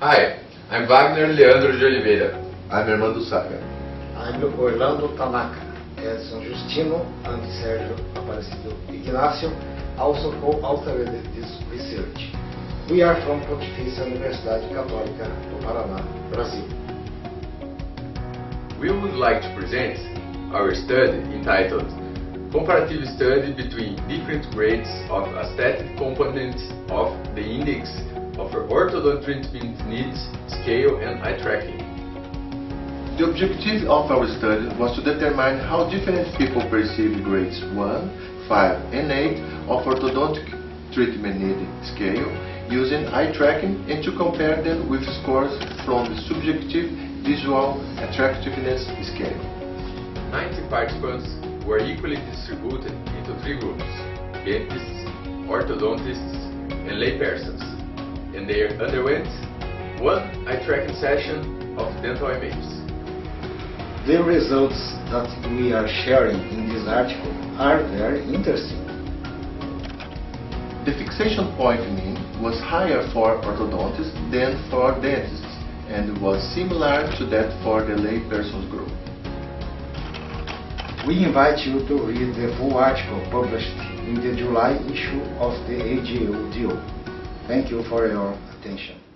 Hi, I'm Wagner Leandro de Oliveira. I'm Armando Saga. I'm Orlando Tanaka. Edson Justino and Sergio Aparecido Ignacio also co-authored this research. We are from Pontifícia Universidade Católica do Paraná, Brazil. We would like to present our study entitled Comparative Study between different grades of aesthetic components of the index of orthodont treatment needs, scale and eye tracking. The objective of our study was to determine how different people perceive grades 1, 5 and 8 of orthodontic treatment need scale using eye tracking and to compare them with scores from the subjective visual attractiveness scale. 90 participants were equally distributed into three groups, dentists, orthodontists and laypersons, and they underwent one eye tracking session of dental images. The results that we are sharing in this article are very interesting. The fixation point mean was higher for orthodontists than for dentists and was similar to that for the laypersons group. We invite you to read the full article published in the July issue of the AJODO. Thank you for your attention.